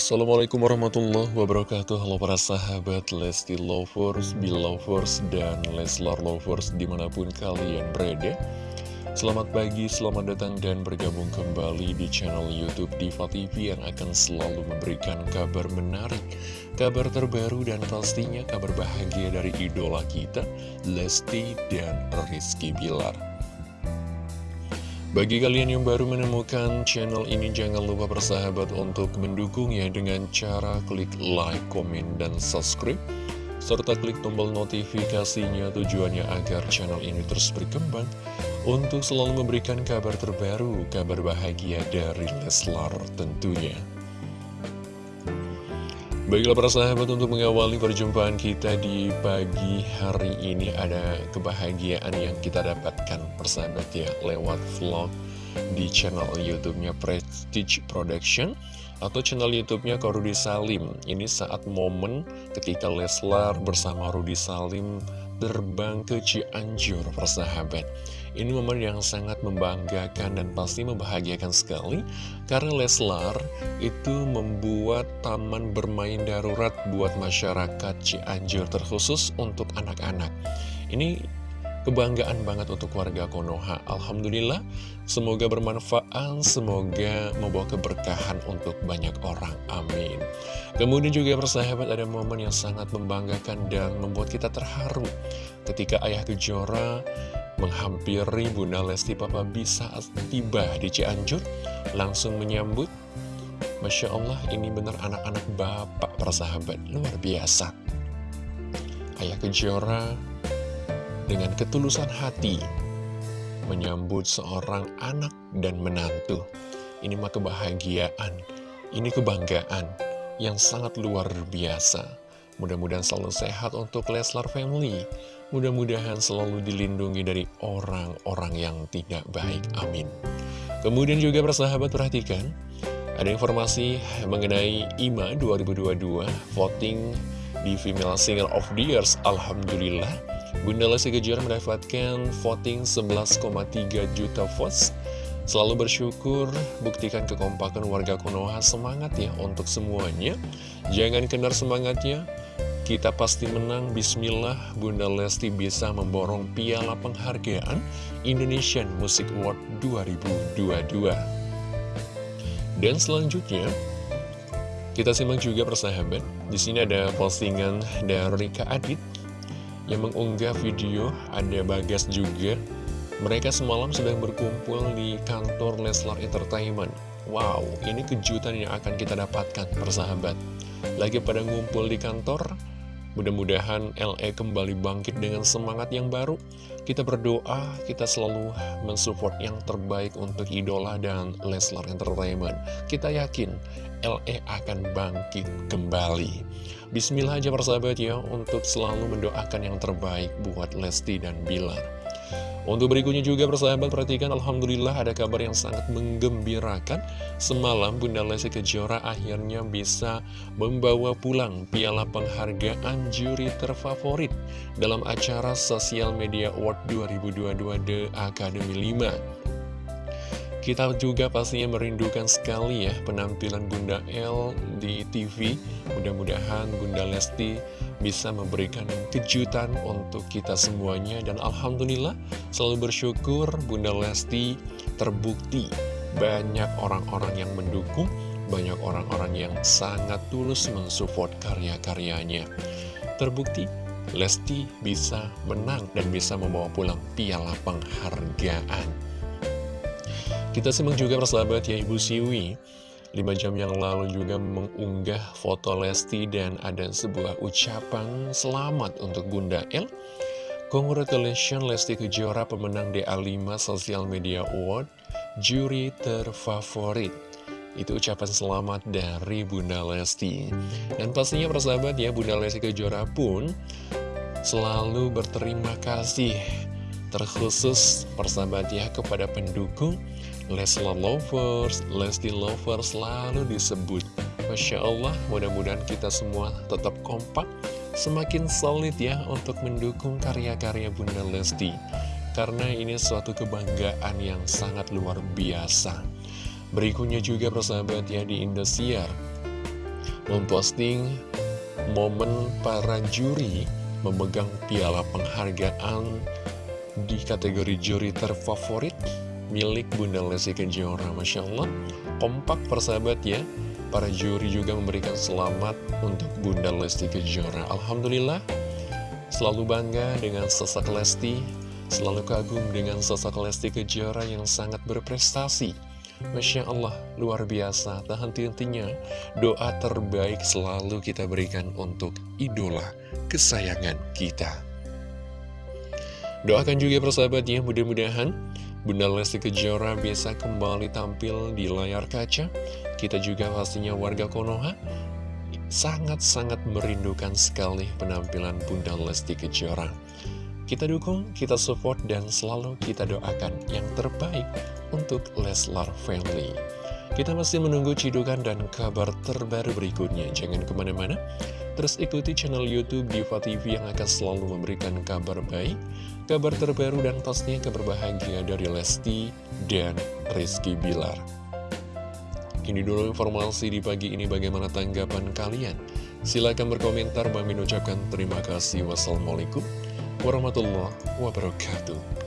Assalamualaikum warahmatullahi wabarakatuh. Halo para sahabat Lesti Lovers, Belovers, dan Leslar Lovers di mana pun kalian berada. Selamat pagi, selamat datang dan bergabung kembali di channel Youtube Diva TV yang akan selalu memberikan kabar menarik Kabar terbaru dan pastinya kabar bahagia dari idola kita Lesti dan Rizky Bilar bagi kalian yang baru menemukan channel ini, jangan lupa bersahabat untuk mendukungnya dengan cara klik like, komen, dan subscribe. Serta klik tombol notifikasinya tujuannya agar channel ini terus berkembang untuk selalu memberikan kabar terbaru, kabar bahagia dari Leslar tentunya. Baiklah para sahabat untuk mengawali perjumpaan kita di pagi hari ini ada kebahagiaan yang kita dapatkan persahabat ya lewat vlog di channel YouTube-nya Prestige Production atau channel YouTube-nya Rudi Salim. Ini saat momen ketika Leslar bersama Rudi Salim terbang ke Cianjur persahabat. Ini momen yang sangat membanggakan dan pasti membahagiakan sekali Karena Leslar itu membuat taman bermain darurat buat masyarakat Cianjur terkhusus untuk anak-anak. Ini kebanggaan banget untuk warga Konoha. Alhamdulillah semoga bermanfaat, semoga membawa keberkahan untuk banyak orang, amin. Kemudian juga persahabat ada momen yang sangat membanggakan dan membuat kita terharu Ketika Ayah Kejora menghampiri Bunda Lesti Papa bisa tiba di Cianjur langsung menyambut Masya Allah ini benar anak-anak bapak persahabat luar biasa. Ayah Kejora dengan ketulusan hati menyambut seorang anak dan menantu. Ini mah kebahagiaan ini kebanggaan yang sangat luar biasa mudah-mudahan selalu sehat untuk Leslar Family Mudah-mudahan selalu dilindungi dari orang-orang yang tidak baik. Amin. Kemudian juga persahabat perhatikan, ada informasi mengenai IMA 2022 voting di Female Singer of the Years. Alhamdulillah, Bunda Lesti Kejora mendapatkan voting 11,3 juta votes. Selalu bersyukur, buktikan kekompakan warga Konoha semangat ya untuk semuanya. Jangan kendar semangatnya, kita pasti menang, bismillah Bunda Lesti bisa memborong piala penghargaan Indonesian Music Award 2022 Dan selanjutnya kita simak juga persahabat. Di sini ada postingan dari Kak Adit yang mengunggah video ada Bagas juga. Mereka semalam sedang berkumpul di kantor Leslar Entertainment. Wow, ini kejutan yang akan kita dapatkan persahabat. Lagi pada ngumpul di kantor Mudah-mudahan LE kembali bangkit dengan semangat yang baru. Kita berdoa, kita selalu mensupport yang terbaik untuk idola dan Leslar Entertainment. Kita yakin LE akan bangkit kembali. Bismillah aja persahabat ya, untuk selalu mendoakan yang terbaik buat Lesti dan Bilar. Untuk berikutnya juga persahabat perhatikan Alhamdulillah ada kabar yang sangat menggembirakan Semalam Bunda Lesti Kejora akhirnya bisa membawa pulang piala penghargaan juri terfavorit Dalam acara Sosial Media Award 2022 The Academy 5 kita juga pastinya merindukan sekali ya penampilan Bunda L di TV. Mudah-mudahan Bunda Lesti bisa memberikan kejutan untuk kita semuanya. Dan Alhamdulillah selalu bersyukur Bunda Lesti terbukti banyak orang-orang yang mendukung, banyak orang-orang yang sangat tulus mensupport karya-karyanya. Terbukti Lesti bisa menang dan bisa membawa pulang piala penghargaan. Kita simak juga persahabat ya Ibu Siwi 5 jam yang lalu juga mengunggah foto Lesti dan ada sebuah ucapan selamat untuk Bunda El. Congratulations Lesti Kejora pemenang DA5 Social Media Award Juri terfavorit. Itu ucapan selamat dari Bunda Lesti. Dan pastinya persahabat ya Bunda Lesti Kejora pun Selalu berterima kasih Terkhusus persahabat ya kepada pendukung Leslar Lovers, Lesti Lovers selalu disebut. Masya Allah, mudah-mudahan kita semua tetap kompak, semakin solid ya untuk mendukung karya-karya Bunda Lesti. Karena ini suatu kebanggaan yang sangat luar biasa. Berikutnya juga persahabat ya di Indosiar. memposting momen para juri memegang piala penghargaan di kategori juri terfavorit milik Bunda Lesti Kejora. Masya Allah, kompak persahabat ya. Para juri juga memberikan selamat untuk Bunda Lesti Kejora. Alhamdulillah, selalu bangga dengan sosok Lesti, selalu kagum dengan sosok Lesti Kejora yang sangat berprestasi. Masya Allah, luar biasa, tak henti-hentinya doa terbaik selalu kita berikan untuk idola kesayangan kita. Doakan juga persahabatnya, mudah-mudahan Bunda Lesti Kejora bisa kembali tampil di layar kaca. Kita juga pastinya warga Konoha sangat-sangat merindukan sekali penampilan Bunda Lesti Kejora. Kita dukung, kita support, dan selalu kita doakan yang terbaik untuk Leslar Family. Kita masih menunggu cidukan dan kabar terbaru berikutnya. Jangan ke mana-mana, terus ikuti channel Youtube Diva TV yang akan selalu memberikan kabar baik, kabar terbaru, dan pastinya kabar bahagia dari Lesti dan Rizky Bilar. Ini dulu informasi di pagi ini bagaimana tanggapan kalian. Silahkan berkomentar, Bang ucapkan terima kasih. Wassalamualaikum warahmatullahi wabarakatuh.